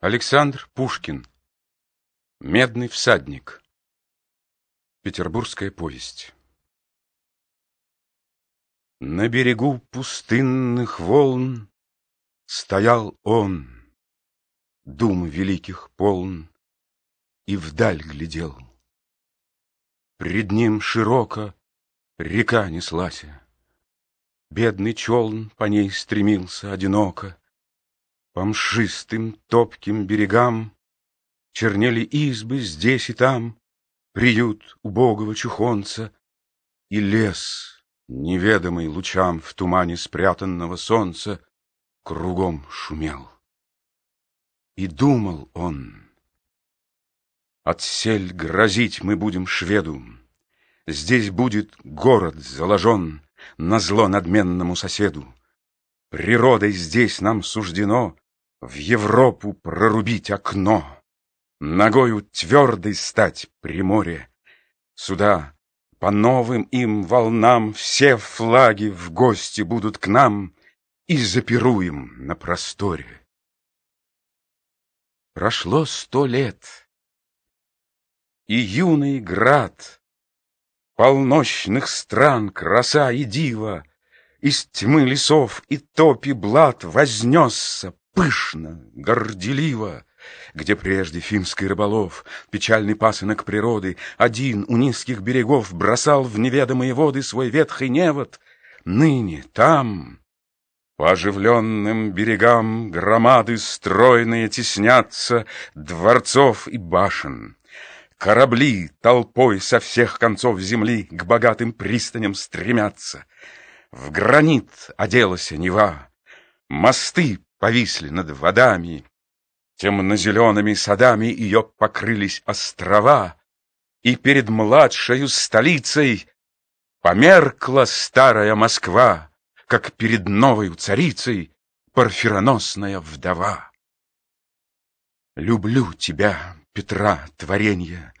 Александр Пушкин. Медный всадник Петербургская повесть. На берегу пустынных волн Стоял он, дум великих полн, И вдаль глядел. Пред ним широко река неслася, Бедный челн по ней стремился одиноко, по мшистым топким берегам Чернели избы здесь и там, Приют убогого чухонца, И лес, неведомый лучам В тумане спрятанного солнца, Кругом шумел. И думал он, Отсель грозить мы будем шведу, Здесь будет город заложен На зло надменному соседу. Природой здесь нам суждено в Европу прорубить окно, Ногою твердой стать при море. Сюда по новым им волнам Все флаги в гости будут к нам И запируем на просторе. Прошло сто лет, и юный град Полночных стран краса и дива Из тьмы лесов и топи блат Вознесся пышно, горделиво, Где прежде финский рыболов, Печальный пасынок природы, Один у низких берегов Бросал в неведомые воды Свой ветхий невод, ныне там... По оживленным берегам громады стройные теснятся Дворцов и башен. Корабли толпой со всех концов земли К богатым пристаням стремятся. В гранит оделась Нева, Мосты повисли над водами, Темно-зелеными садами Ее покрылись острова, И перед младшей столицей Померкла старая Москва, Как перед новой царицей Парфироносная вдова. Люблю тебя, Петра, творенье,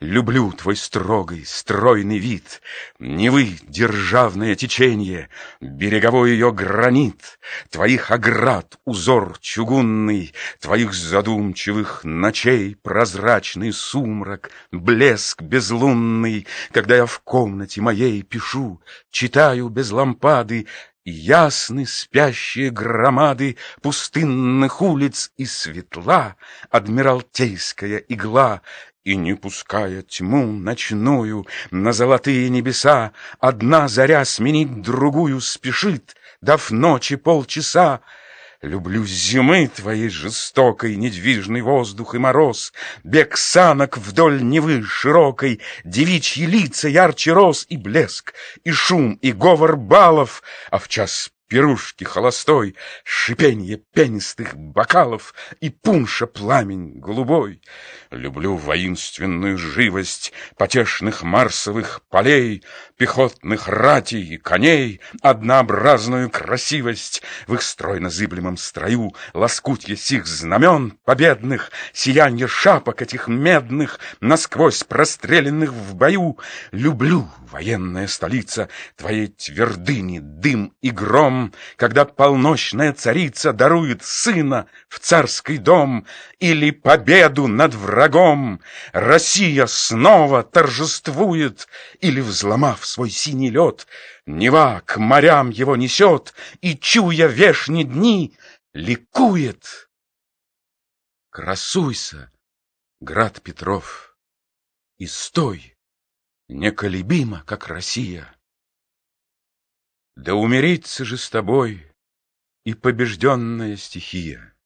Люблю твой строгий, стройный вид, Невы державное течение, Береговой ее гранит, Твоих оград узор чугунный, Твоих задумчивых ночей Прозрачный сумрак, блеск безлунный, Когда я в комнате моей пишу, Читаю без лампады Ясны спящие громады Пустынных улиц и светла Адмиралтейская игла и не пуская тьму ночную на золотые небеса, Одна заря сменить другую спешит, дав ночи полчаса. Люблю зимы твоей жестокой, недвижный воздух и мороз, Бег санок вдоль Невы широкой, девичьи лица ярче роз и блеск, и шум, и говор балов, а в час пирушки холостой, Шипенье пенистых бокалов И пунша пламень голубой. Люблю воинственную живость Потешных марсовых полей, Пехотных ратей и коней, Однообразную красивость В их стройно-зыблемом строю, Лоскутье сих знамен победных, Сиянье шапок этих медных, Насквозь простреленных в бою. Люблю, военная столица, Твоей твердыни дым и гром, днем, когда полночная царица дарует сына в царский дом или победу над врагом, Россия снова торжествует или, взломав свой синий лед, Нева к морям его несет и, чуя вешние дни, ликует. Красуйся, град Петров, и стой, неколебимо, как Россия. Да умириться же с тобой и побежденная стихия.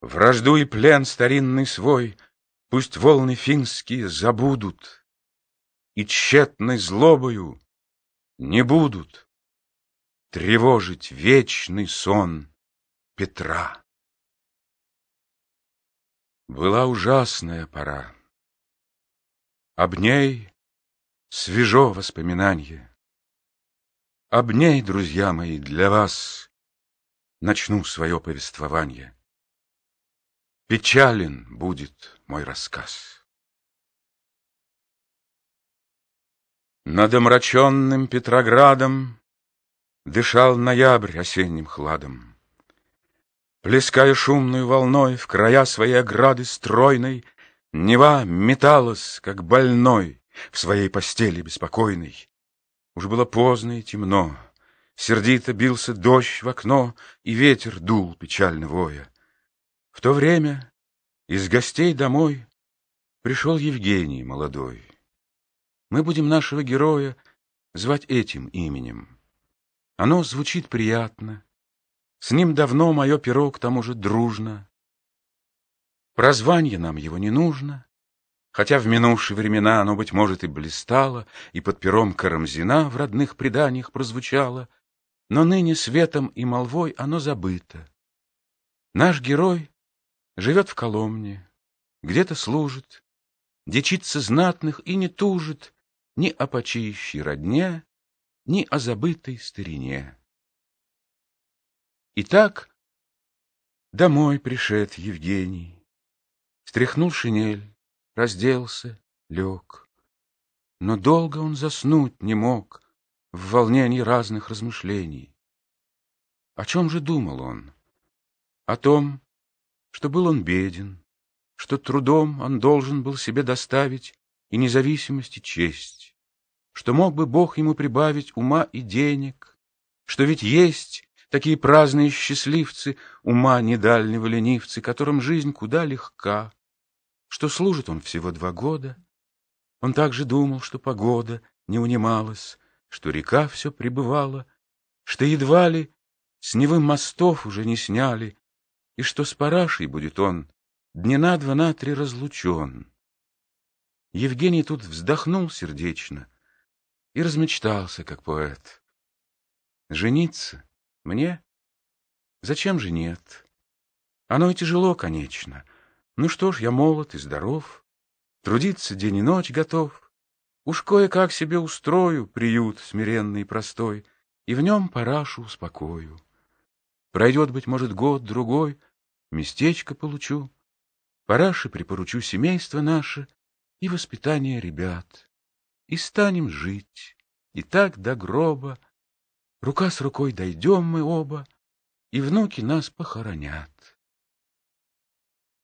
Вражду и плен старинный свой Пусть волны финские забудут, И тщетной злобою не будут Тревожить вечный сон Петра. Была ужасная пора. Об ней свежо воспоминанье. Об ней, друзья мои, для вас начну свое повествование. Печален будет мой рассказ. Над омраченным Петроградом Дышал ноябрь осенним хладом. Плеская шумную волной в края своей ограды стройной, Нева металась, как больной, в своей постели беспокойной. Уж было поздно и темно, сердито бился дождь в окно, И ветер дул, печально воя. В то время из гостей домой пришел Евгений молодой. Мы будем нашего героя звать этим именем. Оно звучит приятно, с ним давно мое перо к тому же дружно. Прозвание нам его не нужно, Хотя в минувшие времена оно, быть может, и блистало, И под пером Карамзина в родных преданиях прозвучало, Но ныне светом и молвой оно забыто. Наш герой живет в Коломне, где-то служит, Дичится знатных и не тужит Ни о почиющей родне, Ни о забытой старине. Итак, домой пришед Евгений. Стряхнул шинель, разделся, лег. Но долго он заснуть не мог В волнении разных размышлений. О чем же думал он? О том, что был он беден, Что трудом он должен был себе доставить И независимость, и честь, Что мог бы Бог ему прибавить ума и денег, Что ведь есть такие праздные счастливцы, Ума недальнего ленивцы, Которым жизнь куда легка, что служит он всего два года. Он также думал, что погода не унималась, что река все пребывала, что едва ли с Невым мостов уже не сняли, и что с парашей будет он дня на два на три разлучен. Евгений тут вздохнул сердечно и размечтался, как поэт. Жениться? Мне? Зачем же нет? Оно и тяжело, конечно, ну что ж, я молод и здоров, Трудиться день и ночь готов. Уж кое-как себе устрою Приют смиренный и простой, И в нем парашу успокою. Пройдет, быть может, год-другой, Местечко получу, Параши припоручу семейство наше И воспитание ребят. И станем жить, и так до гроба, Рука с рукой дойдем мы оба, И внуки нас похоронят.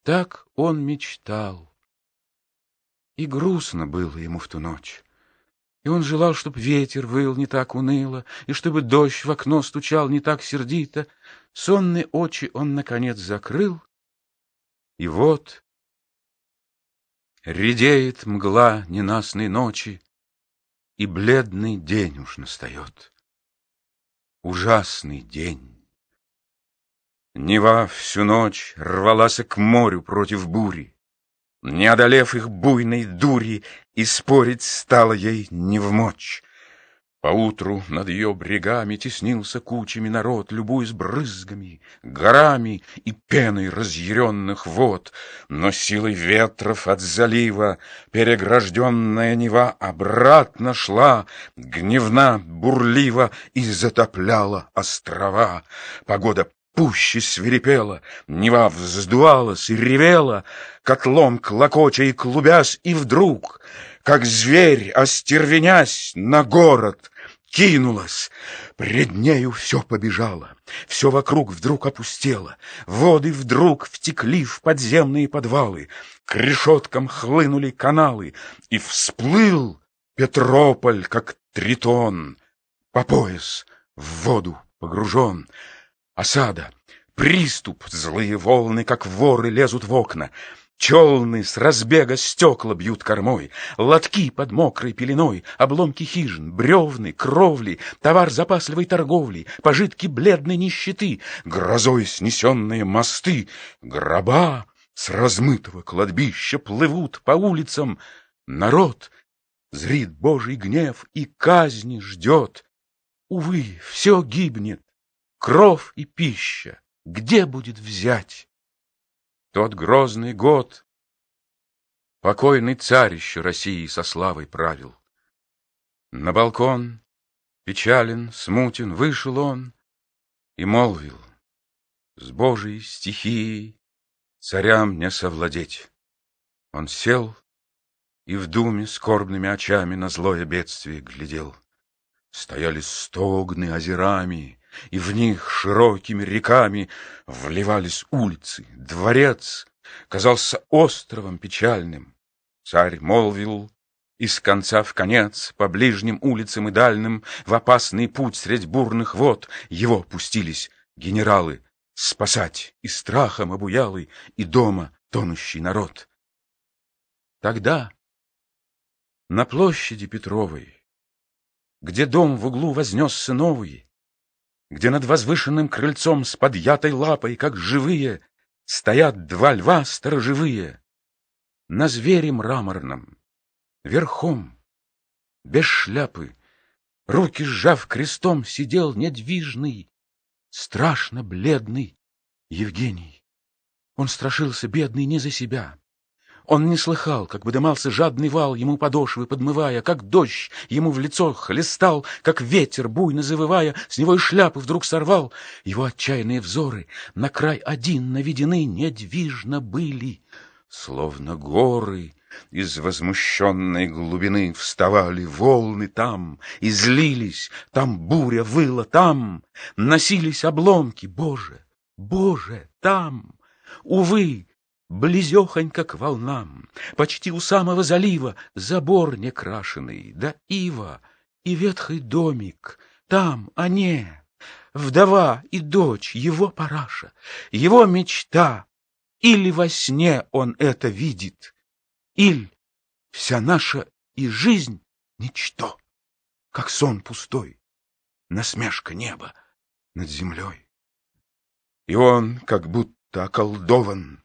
Так он мечтал. И грустно было ему в ту ночь. И он желал, чтоб ветер выл не так уныло, И чтобы дождь в окно стучал не так сердито. Сонные очи он, наконец, закрыл. И вот редеет мгла ненастной ночи, И бледный день уж настает. Ужасный день. Нева всю ночь рвалась к морю против бури. Не одолев их буйной дури, И спорить стало ей не в мочь. Поутру над ее брегами Теснился кучами народ, Любуясь брызгами, горами И пеной разъяренных вод. Но силой ветров от залива Перегражденная Нева обратно шла, Гневна, бурлива И затопляла острова. Погода пуще свирепела, Нева вздувалась и ревела, Котлом клокоча и клубясь, и вдруг, Как зверь, остервенясь, на город кинулась. Пред нею все побежало, все вокруг вдруг опустело, Воды вдруг втекли в подземные подвалы, К решеткам хлынули каналы, И всплыл Петрополь, как тритон, По пояс в воду погружен. Осада, приступ, злые волны, как воры, лезут в окна. Челны с разбега стекла бьют кормой, Лотки под мокрой пеленой, Обломки хижин, бревны, кровли, Товар запасливой торговли, Пожитки бледной нищеты, Грозой снесенные мосты, Гроба с размытого кладбища Плывут по улицам. Народ зрит Божий гнев И казни ждет. Увы, все гибнет, кров и пища, где будет взять? Тот грозный год покойный царь еще России со славой правил. На балкон, печален, смутен, вышел он и молвил, с Божией стихией царям не совладеть. Он сел и в думе скорбными очами на злое бедствие глядел. Стояли стогны озерами, и в них широкими реками вливались улицы, дворец казался островом печальным. Царь молвил, из конца в конец, по ближним улицам и дальним, в опасный путь средь бурных вод его пустились генералы спасать и страхом обуялый, и дома тонущий народ. Тогда на площади Петровой, где дом в углу вознесся новый, где над возвышенным крыльцом с подъятой лапой, как живые, стоят два льва сторожевые, на звере мраморном, верхом, без шляпы, руки сжав крестом, сидел недвижный, страшно бледный Евгений. Он страшился, бедный, не за себя, он не слыхал, как выдымался жадный вал ему подошвы, подмывая, как дождь ему в лицо хлестал, как ветер, буйно завывая, с него и шляпы вдруг сорвал. Его отчаянные взоры на край один наведены недвижно были, словно горы. Из возмущенной глубины вставали волны там, и злились, там буря выла, там носились обломки. Боже, Боже, там! Увы, Близехонько к волнам, почти у самого залива, Забор некрашенный, да ива и ветхий домик. Там они, вдова и дочь, его параша, его мечта. Или во сне он это видит, или вся наша и жизнь — ничто, как сон пустой, насмешка неба над землей. И он как будто околдован,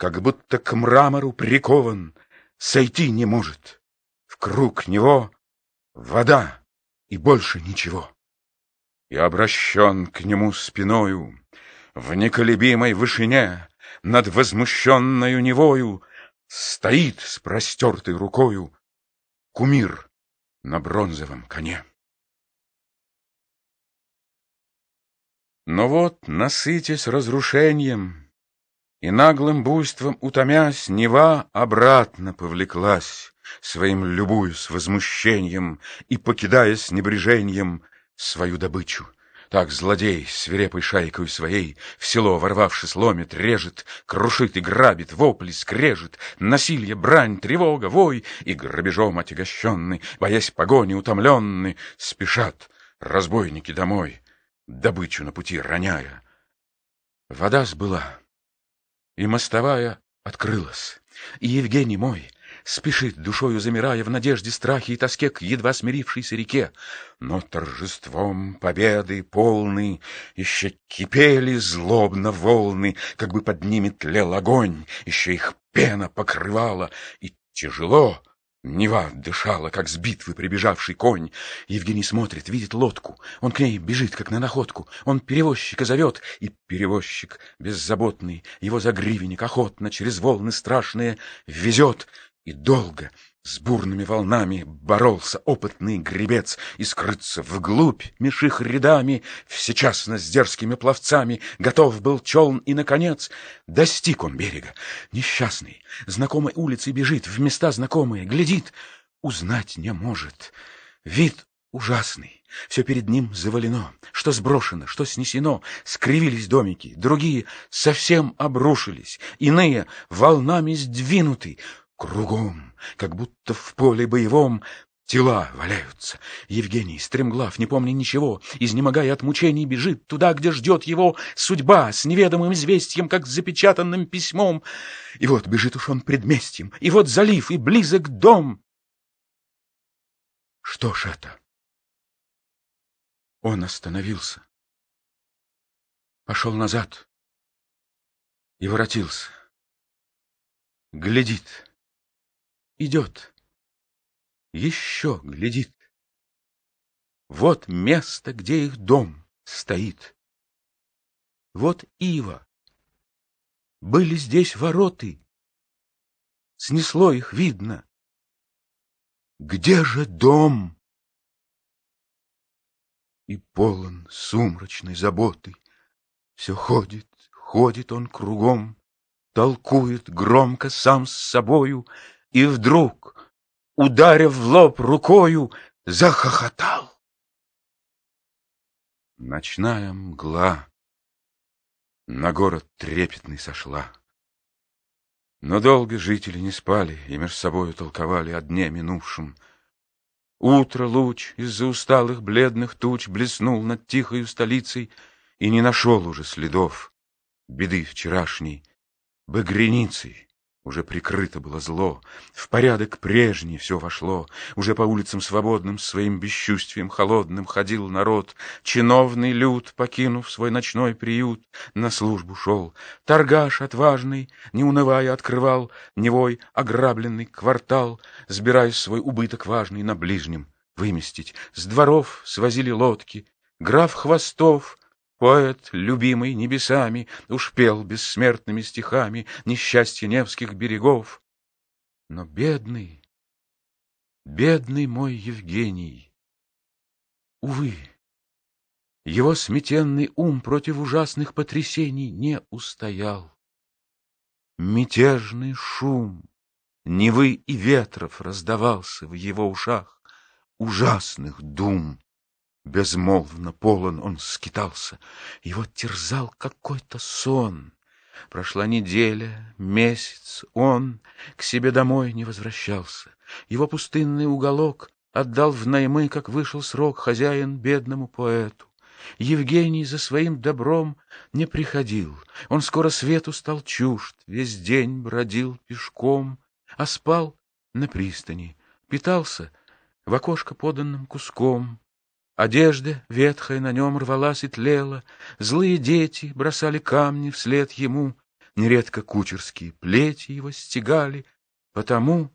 как будто к мрамору прикован, сойти не может. В круг него вода и больше ничего. И обращен к нему спиною, в неколебимой вышине, над возмущенною невою, стоит с простертой рукою кумир на бронзовом коне. Но вот, насытясь разрушением, и наглым буйством утомясь, Нева обратно повлеклась, Своим любуясь возмущением И покидая с небрежением Свою добычу. Так злодей, свирепой шайкой своей, В село ворвавшись ломит, режет, Крушит и грабит, вопли скрежет, Насилие, брань, тревога, вой, И грабежом отягощенный, Боясь погони утомленный, Спешат разбойники домой, Добычу на пути роняя. Вода сбыла, и мостовая открылась, и Евгений мой спешит, душою замирая, в надежде, страхе и тоске к едва смирившейся реке. Но торжеством победы полный еще кипели злобно волны, как бы под ними тлел огонь, еще их пена покрывала, и тяжело Нева дышала, как с битвы прибежавший конь. Евгений смотрит, видит лодку. Он к ней бежит, как на находку. Он перевозчика зовет, и перевозчик, беззаботный, его загривенник охотно через волны страшные везет. И долго, с бурными волнами боролся опытный гребец, и скрыться вглубь меж их рядами, всечасно с дерзкими пловцами, готов был челн, и, наконец, достиг он берега. Несчастный, знакомой улицей бежит, в места знакомые, глядит, узнать не может. Вид ужасный, все перед ним завалено, что сброшено, что снесено, скривились домики, другие совсем обрушились, иные волнами сдвинуты, Кругом, как будто в поле боевом, Тела валяются. Евгений, стремглав, не помня ничего, изнемогая от мучений, бежит туда, где ждет его судьба, с неведомым известием, как с запечатанным письмом. И вот бежит уж он предместьем, и вот залив, и близок дом. Что ж это? Он остановился, пошел назад и воротился. Глядит идет. Еще глядит. Вот место, где их дом стоит. Вот ива. Были здесь вороты. Снесло их, видно. Где же дом? И полон сумрачной заботы. Все ходит, ходит он кругом, Толкует громко сам с собою, и вдруг, ударив в лоб рукою, захохотал. Ночная мгла на город трепетный сошла. Но долго жители не спали и между собою толковали о дне минувшем. Утро луч из-за усталых бледных туч блеснул над тихою столицей и не нашел уже следов беды вчерашней багряницей. Уже прикрыто было зло, в порядок прежний все вошло, Уже по улицам свободным своим бесчувствием холодным Ходил народ, чиновный люд, покинув свой ночной приют, На службу шел. Торгаш отважный, не унывая, открывал Невой ограбленный квартал, Сбирая свой убыток важный на ближнем выместить. С дворов свозили лодки, граф Хвостов Поэт, любимый небесами, Уж пел бессмертными стихами Несчастье Невских берегов. Но бедный, бедный мой Евгений, Увы, его сметенный ум Против ужасных потрясений Не устоял. Мятежный шум Невы и ветров раздавался В его ушах ужасных дум. Безмолвно полон он скитался, Его терзал какой-то сон. Прошла неделя, месяц, он К себе домой не возвращался. Его пустынный уголок Отдал в наймы, как вышел срок, Хозяин бедному поэту. Евгений за своим добром не приходил. Он скоро свету стал чужд, Весь день бродил пешком, А спал на пристани, питался В окошко поданным куском. Одежда ветхая на нем рвалась и тлела, Злые дети бросали камни вслед ему, Нередко кучерские плети его стегали, Потому,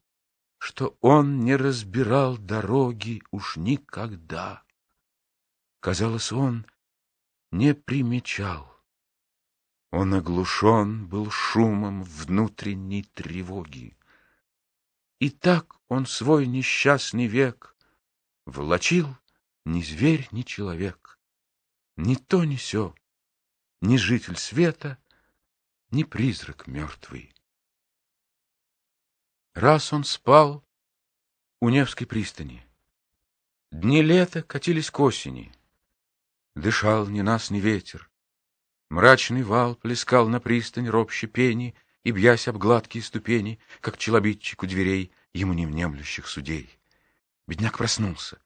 что он не разбирал дороги уж никогда. Казалось, он не примечал. Он оглушен был шумом внутренней тревоги. И так он свой несчастный век влачил ни зверь, ни человек, ни то, ни сё, ни житель света, ни призрак мертвый. Раз он спал у Невской пристани. Дни лета катились к осени. Дышал ни нас, ни ветер. Мрачный вал плескал на пристань ропще пени И, бьясь об гладкие ступени, Как челобитчик у дверей Ему не внемлющих судей. Бедняк проснулся.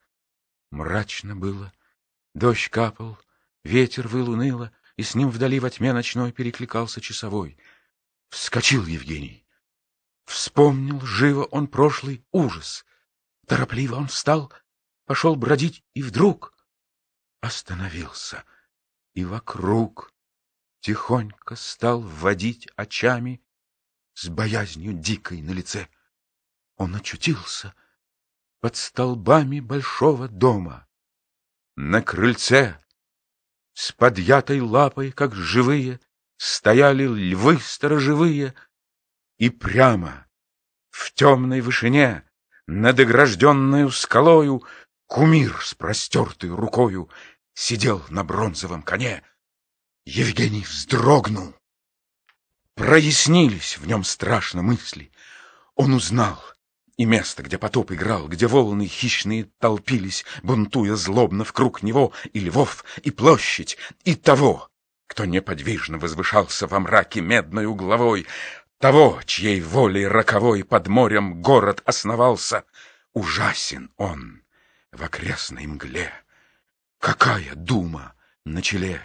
Мрачно было, дождь капал, ветер выл уныло, и с ним вдали во тьме ночной перекликался часовой. Вскочил Евгений. Вспомнил живо он прошлый ужас. Торопливо он встал, пошел бродить, и вдруг остановился. И вокруг тихонько стал водить очами с боязнью дикой на лице. Он очутился — под столбами большого дома. На крыльце с подъятой лапой, как живые, стояли львы сторожевые, и прямо в темной вышине над огражденную скалою кумир с простертой рукою сидел на бронзовом коне. Евгений вздрогнул. Прояснились в нем страшно мысли. Он узнал — и место, где потоп играл, где волны хищные толпились, бунтуя злобно в круг него, и львов, и площадь, и того, кто неподвижно возвышался во мраке медной угловой, того, чьей волей роковой под морем город основался. Ужасен он в окрестной мгле. Какая дума на челе,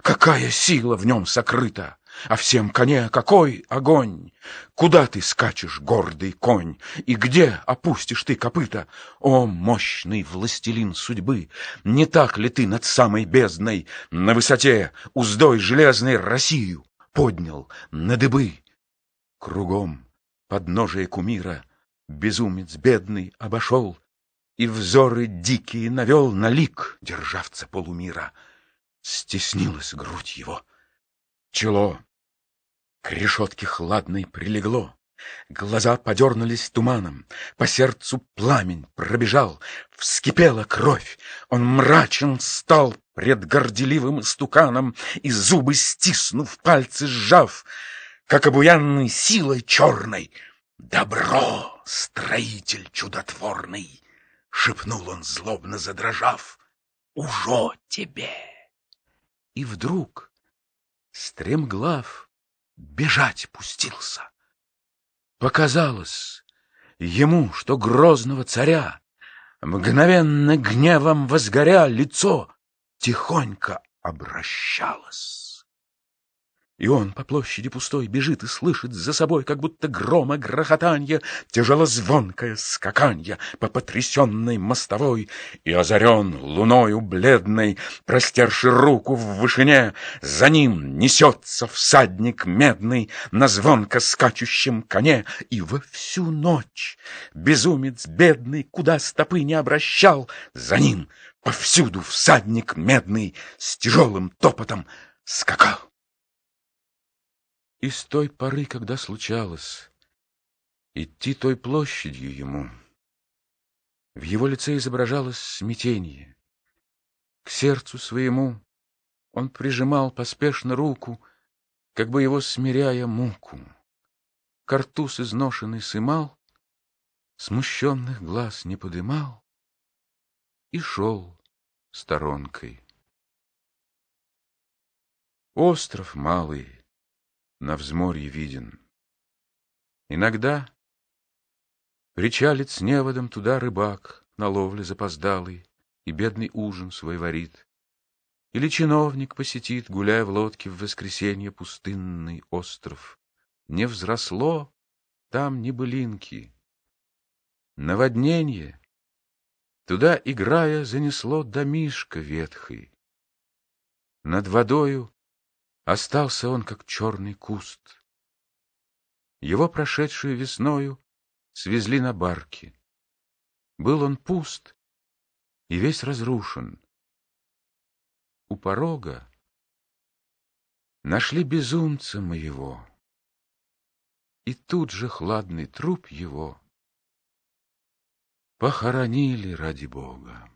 какая сила в нем сокрыта! А всем коне какой огонь! Куда ты скачешь, гордый конь, И где опустишь ты копыта? О, мощный властелин судьбы! Не так ли ты над самой бездной, На высоте уздой железной Россию поднял на дыбы? Кругом подножие кумира Безумец бедный обошел И взоры дикие навел на лик Державца полумира. Стеснилась грудь его — Чело к решетке хладной прилегло, Глаза подернулись туманом, По сердцу пламень пробежал, Вскипела кровь, он мрачен стал Пред горделивым истуканом, И зубы стиснув, пальцы сжав, Как обуянный силой черной. «Добро, строитель чудотворный!» — Шепнул он, злобно задрожав. «Ужо тебе!» И вдруг стремглав бежать пустился. Показалось ему, что грозного царя, мгновенно гневом возгоря, лицо тихонько обращалось. И он по площади пустой бежит и слышит за собой, как будто грома грохотанье, тяжелозвонкое скаканье по потрясенной мостовой, и озарен луною бледной, простерши руку в вышине, за ним несется всадник медный на звонко скачущем коне, и во всю ночь безумец бедный, куда стопы не обращал, за ним повсюду всадник медный с тяжелым топотом скакал. И с той поры, когда случалось идти той площадью ему, в его лице изображалось смятение. К сердцу своему он прижимал поспешно руку, как бы его смиряя муку. Картуз изношенный сымал, смущенных глаз не подымал и шел сторонкой. Остров малый на взморье виден. Иногда причалит с неводом туда рыбак на ловле запоздалый и бедный ужин свой варит. Или чиновник посетит, гуляя в лодке в воскресенье пустынный остров. Не взросло там ни былинки. Наводнение туда, играя, занесло домишко ветхий. Над водою Остался он, как черный куст. Его прошедшую весною свезли на барке. Был он пуст и весь разрушен. У порога нашли безумца моего, и тут же хладный труп его похоронили ради Бога.